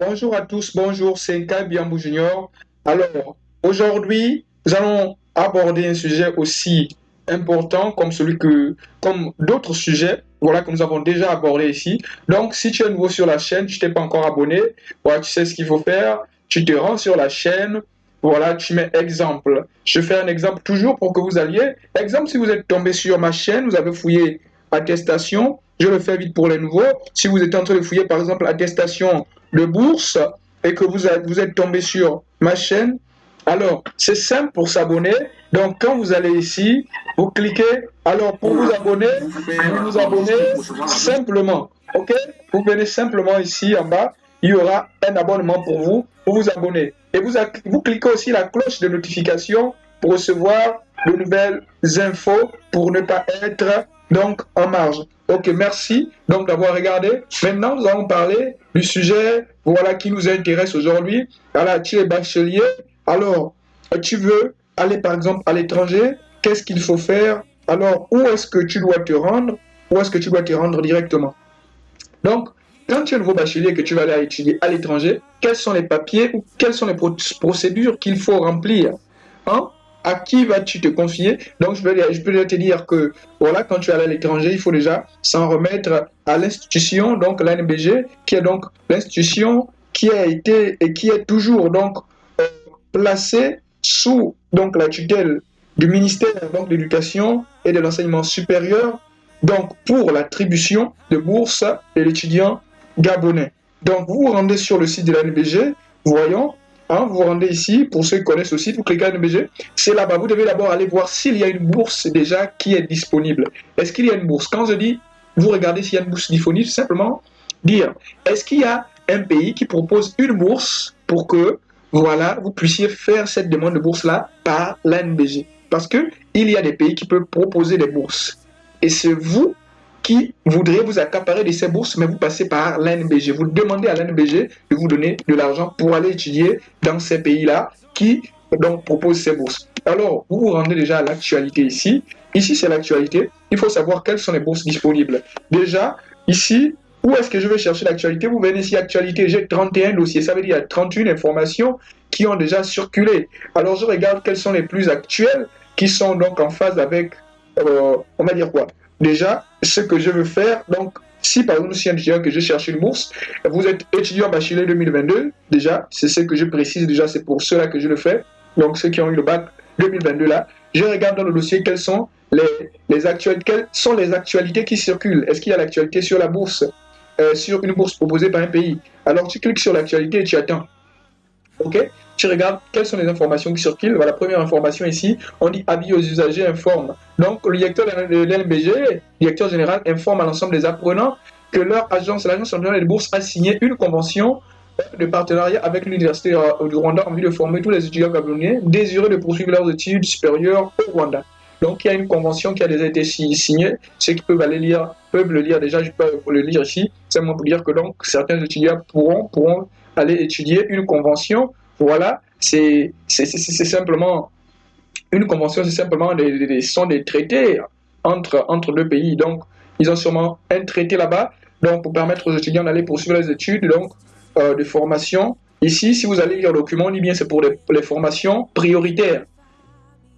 Bonjour à tous, bonjour, c'est Biambou Junior. Alors, aujourd'hui, nous allons aborder un sujet aussi important comme celui que, comme d'autres sujets, voilà, que nous avons déjà abordé ici. Donc, si tu es nouveau sur la chaîne, tu t'es pas encore abonné, voilà, tu sais ce qu'il faut faire, tu te rends sur la chaîne, voilà, tu mets exemple. Je fais un exemple toujours pour que vous alliez. Exemple, si vous êtes tombé sur ma chaîne, vous avez fouillé attestation, je le fais vite pour les nouveaux. Si vous êtes en train de fouiller, par exemple, attestation de bourse et que vous êtes, vous êtes tombé sur ma chaîne, alors c'est simple pour s'abonner. Donc, quand vous allez ici, vous cliquez. Alors, pour vous abonner, vous vous abonnez simplement. OK? Vous venez simplement ici en bas. Il y aura un abonnement pour vous, pour vous abonner. Et vous, vous cliquez aussi la cloche de notification pour recevoir de nouvelles infos, pour ne pas être donc en marge. Ok, merci donc d'avoir regardé. Maintenant, nous allons parler du sujet voilà, qui nous intéresse aujourd'hui. Alors, tu es bachelier. Alors, tu veux aller par exemple à l'étranger. Qu'est-ce qu'il faut faire? Alors, où est-ce que tu dois te rendre? Où est-ce que tu dois te rendre directement? Donc, quand tu es nouveau bachelier et que tu vas aller étudier à l'étranger, quels sont les papiers ou quelles sont les procédures qu'il faut remplir? Hein? À qui vas-tu te confier? Donc, je, vais, peux te dire que, voilà, quand tu es à l'étranger, il faut déjà s'en remettre à l'institution, donc l'ANBG, qui est donc l'institution qui a été et qui est toujours donc euh, placée sous donc la tutelle du ministère de l'Éducation et de l'Enseignement supérieur, donc pour l'attribution de bourses de l'étudiant gabonais. Donc, vous vous rendez sur le site de l'ANBG, voyons, Hein, vous vous rendez ici, pour ceux qui connaissent aussi, vous cliquez NBG, c'est là-bas. Vous devez d'abord aller voir s'il y a une bourse déjà qui est disponible. Est-ce qu'il y a une bourse? Quand je dis, vous regardez s'il y a une bourse disponible, simplement dire, est-ce qu'il y a un pays qui propose une bourse pour que, voilà, vous puissiez faire cette demande de bourse-là par l'ANBG Parce qu'il y a des pays qui peuvent proposer des bourses. Et c'est vous qui voudrait vous accaparer de ces bourses, mais vous passez par l'ANBG. Vous demandez à l'ANBG de vous donner de l'argent pour aller étudier dans ces pays-là qui donc proposent ces bourses. Alors, vous vous rendez déjà à l'actualité ici. Ici, c'est l'actualité. Il faut savoir quelles sont les bourses disponibles. Déjà, ici, où est-ce que je vais chercher l'actualité? Vous venez ici, actualité, j'ai 31 dossiers. Ça veut dire 31 informations qui ont déjà circulé. Alors, je regarde quelles sont les plus actuelles, qui sont donc en phase avec, euh, on va dire quoi? Déjà, ce que je veux faire, donc, si par exemple, si un étudiant que je cherche une bourse, vous êtes étudiant bachelier 2022, déjà, c'est ce que je précise, déjà, c'est pour cela que je le fais. Donc, ceux qui ont eu le bac 2022 là, je regarde dans le dossier quelles sont les, les actualités, quelles sont les actualités qui circulent. Est-ce qu'il y a l'actualité sur la bourse, euh, sur une bourse proposée par un pays? Alors, tu cliques sur l'actualité et tu attends. OK tu regardes quelles sont les informations qui circulent. la première information ici, on dit avis aux usagers informe. Donc, le directeur de l'LBG, directeur général, informe à l'ensemble des apprenants que leur agence, l'agence nationale des bourses, a signé une convention de partenariat avec l'Université du Rwanda en vue de former tous les étudiants gabonais désireux de poursuivre leurs études supérieures au Rwanda. Donc, il y a une convention qui a déjà été signée. Ceux qui peuvent aller lire peuvent le lire déjà. Je peux le lire ici. Moi pour dire que donc certains étudiants pourront aller étudier une convention voilà, c'est simplement une convention, c'est simplement des, sont des traités entre, entre deux pays. Donc, ils ont sûrement un traité là-bas, donc pour permettre aux étudiants d'aller poursuivre les études donc, euh, de formation. Ici, si vous allez lire le document, on dit bien c'est pour les, les, formations prioritaires.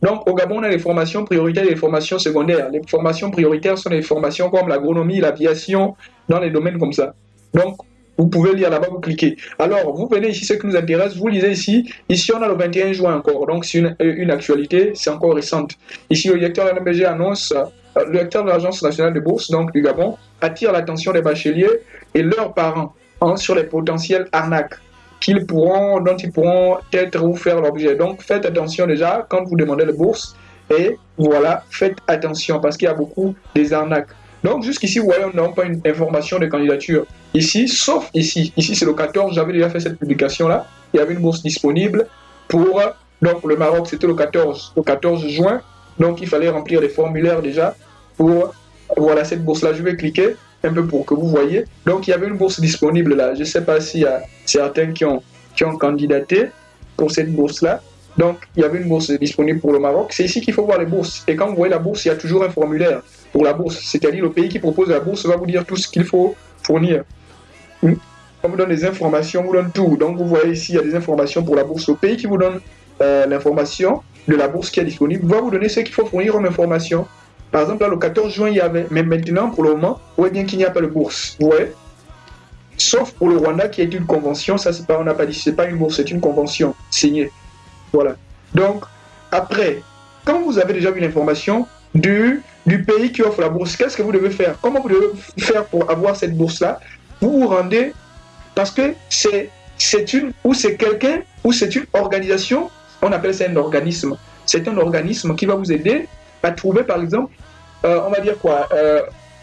Donc, au Gabon, on a les formations prioritaires et les formations secondaires. Les formations prioritaires sont les formations comme l'agronomie, l'aviation, dans les domaines comme ça. Donc, vous pouvez lire là-bas, vous cliquez. Alors, vous venez ici, ce qui nous intéresse, vous lisez ici. Ici, on a le 21 juin encore, donc c'est une, euh, une, actualité, c'est encore récente. Ici, le directeur de annonce, euh, le directeur de l'Agence nationale de bourse, donc du Gabon, attire l'attention des bacheliers et leurs parents hein, sur les potentiels arnaques qu'ils pourront, dont ils pourront être ou faire l'objet. Donc, faites attention déjà quand vous demandez la bourse. Et voilà, faites attention parce qu'il y a beaucoup des arnaques. Donc jusqu'ici, vous voyez, on n'a pas une information de candidature. Ici, sauf ici. Ici, c'est le 14, j'avais déjà fait cette publication-là. Il y avait une bourse disponible pour... Donc le Maroc, c'était le 14, le 14 juin. Donc il fallait remplir les formulaires déjà pour... Voilà cette bourse-là. Je vais cliquer un peu pour que vous voyez. Donc il y avait une bourse disponible là. Je ne sais pas s'il y a certains qui ont, qui ont candidaté pour cette bourse-là. Donc, il y avait une bourse disponible pour le Maroc. C'est ici qu'il faut voir les bourses. Et quand vous voyez la bourse, il y a toujours un formulaire pour la bourse. C'est-à-dire le pays qui propose la bourse va vous dire tout ce qu'il faut fournir. On vous donne des informations, on vous donne tout. Donc vous voyez ici, il y a des informations pour la bourse. Le pays qui vous donne euh, l'information de la bourse qui est disponible va vous donner ce qu'il faut fournir comme information. Par exemple, là, le 14 juin, il y avait, mais maintenant, pour le moment, vous voyez bien qu'il n'y a pas de bourse. Vous voyez? Sauf pour le Rwanda qui est une convention, ça c'est pas, on n'a pas dit, pas une bourse, c'est une convention signée. Voilà. Donc, après, quand vous avez déjà vu l'information du, du pays qui offre la bourse, qu'est-ce que vous devez faire? Comment vous devez faire pour avoir cette bourse-là? Vous vous rendez, parce que c'est c'est une, ou c'est quelqu'un, ou c'est une organisation, on appelle ça un organisme. C'est un organisme qui va vous aider à trouver, par exemple, euh, on va dire quoi, euh,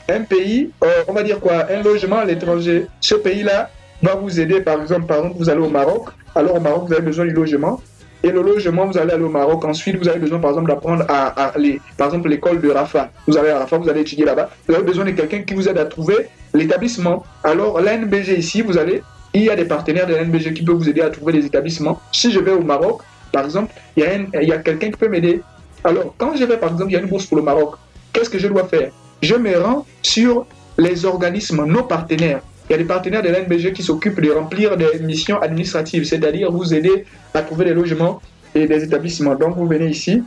un pays, euh, on va dire quoi, un logement à l'étranger. Ce pays-là va vous aider, par exemple, par exemple, vous allez au Maroc, alors au Maroc, vous avez besoin du logement. Et le logement, vous allez aller au Maroc. Ensuite, vous avez besoin, par exemple, d'apprendre à, aller, par exemple, l'école de Rafa. Vous allez à Rafa, vous allez étudier là-bas. Vous avez besoin de quelqu'un qui vous aide à trouver l'établissement. Alors, l'ANBG ici, vous allez, il y a des partenaires de l'ANBG qui peuvent vous aider à trouver des établissements. Si je vais au Maroc, par exemple, il y a, il y a quelqu'un qui peut m'aider. Alors, quand je vais, par exemple, il y a une bourse pour le Maroc, qu'est-ce que je dois faire? Je me rends sur les organismes, nos partenaires. Il y a des partenaires de l'NBG qui s'occupent de remplir des missions administratives, c'est-à-dire vous aider à trouver des logements et des établissements. Donc, vous venez ici,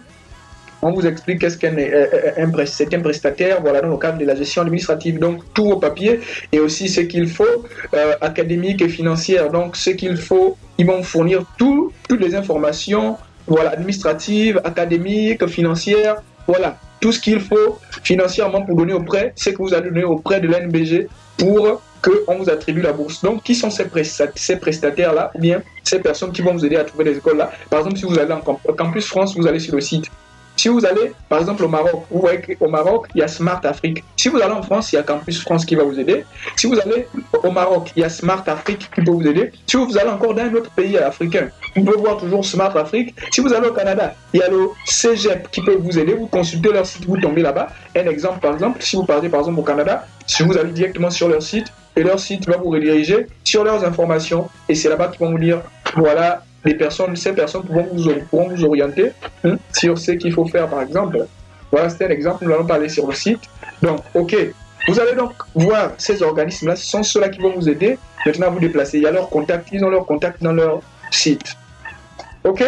on vous explique qu'est-ce qu'un un, c'est un prestataire, voilà, dans le cadre de la gestion administrative. Donc, tout au papier et aussi ce qu'il faut, euh, académique et financière. Donc, ce qu'il faut, ils vont fournir tout, toutes les informations voilà, administrative, académique, financière, voilà, tout ce qu'il faut financièrement pour donner au prêt, c'est que vous allez donner au prêt de l'NBG pour qu'on vous attribue la bourse. Donc, qui sont ces, prestataires-là Ou bien ces personnes qui vont vous aider à trouver des écoles-là? Par exemple, si vous allez en Campus France, vous allez sur le site si vous allez, par exemple, au Maroc, vous voyez qu'au Maroc, il y a Smart Afrique. Si vous allez en France, il y a Campus France qui va vous aider. Si vous allez au Maroc, il y a Smart Afrique qui peut vous aider. Si vous allez encore dans un autre pays africain, vous pouvez voir toujours Smart Afrique. Si vous allez au Canada, il y a le CGEP qui peut vous aider. Vous consultez leur site, vous tombez là-bas. Un exemple, par exemple, si vous partez par exemple au Canada, si vous allez directement sur leur site, et leur site va vous rediriger sur leurs informations. Et c'est là-bas qu'ils vont vous dire, voilà, les personnes, ces personnes pourront vous, orienter hein, sur ce qu'il faut faire, par exemple. Voilà, c'était un exemple, nous allons parler sur le site. Donc, ok, vous allez donc voir ces organismes-là, ce sont ceux-là qui vont vous aider maintenant à vous déplacer. Il y a leurs contacts, ils ont leurs contacts dans leur site. Ok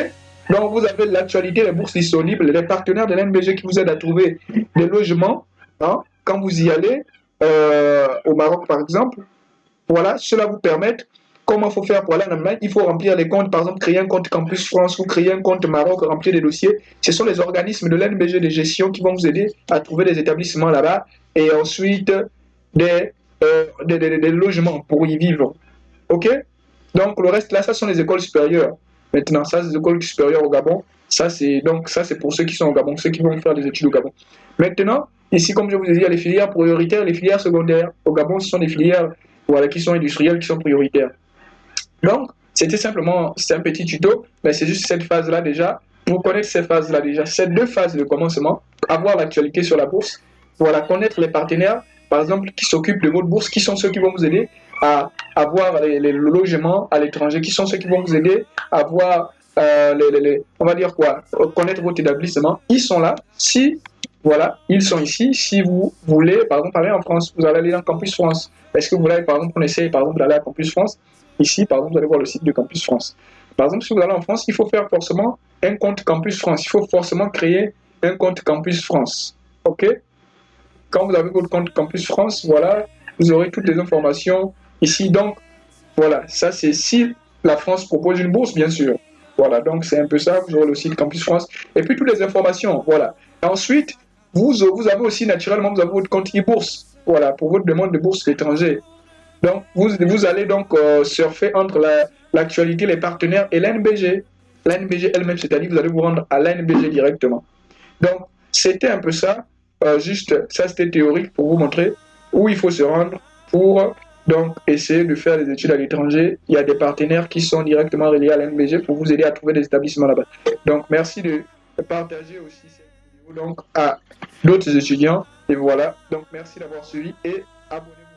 Donc, vous avez l'actualité, les bourses disponibles, les partenaires de l'NBG qui vous aident à trouver des logements hein, quand vous y allez, euh, au Maroc par exemple. Voilà, cela vous permet Comment faut faire pour aller en Allemagne? Il faut remplir les comptes, par exemple, créer un compte Campus France ou créer un compte Maroc, remplir des dossiers. Ce sont les organismes de l'NBG de gestion qui vont vous aider à trouver des établissements là-bas et ensuite des, euh, des, des, logements pour y vivre. OK? Donc, le reste là, ça sont les écoles supérieures. Maintenant, ça, c'est les écoles supérieures au Gabon. Ça, c'est donc ça, c'est pour ceux qui sont au Gabon, ceux qui vont faire des études au Gabon. Maintenant, ici, comme je vous ai dit, il y a les filières prioritaires, les filières secondaires. Au Gabon, ce sont des filières voilà, qui sont industrielles, qui sont prioritaires. Donc, c'était simplement, c'est un petit tuto, mais c'est juste cette phase-là déjà. Pour connaître ces phases-là déjà, ces deux phases de commencement, avoir l'actualité sur la bourse, voilà, connaître les partenaires, par exemple, qui s'occupent de votre bourse, qui sont ceux qui vont vous aider à avoir les, logements à l'étranger, qui sont ceux qui vont vous aider à avoir, euh, les, on va dire quoi, connaître votre établissement. Ils sont là. Si, voilà, ils sont ici. Si vous voulez, par exemple, aller en France, vous allez aller dans Campus France. Est-ce que vous voulez, par exemple, on essaye, par exemple, d'aller à Campus France? Ici, par exemple, vous allez voir le site de Campus France. Par exemple, si vous allez en France, il faut faire forcément un compte Campus France. Il faut forcément créer un compte Campus France. OK? Quand vous avez votre compte Campus France, voilà, vous aurez toutes les informations ici. Donc, voilà, ça c'est si la France propose une bourse, bien sûr. Voilà, donc c'est un peu ça. Vous aurez le site Campus France. Et puis toutes les informations, voilà. ensuite, vous, avez aussi naturellement, vous avez votre compte e-bourse. Voilà, pour votre demande de bourse étrangère. Donc, vous, vous allez donc euh, surfer entre l'actualité, les partenaires et l'NBG. L'NBG elle-même, c'est-à-dire vous allez vous rendre à l'NBG directement. Donc, c'était un peu ça, euh, juste, ça c'était théorique pour vous montrer où il faut se rendre pour donc essayer de faire des études à l'étranger. Il y a des partenaires qui sont directement reliés à l'NBG pour vous aider à trouver des établissements là-bas. Donc, merci de partager aussi donc, à d'autres étudiants. Et voilà, donc merci d'avoir suivi et abonnez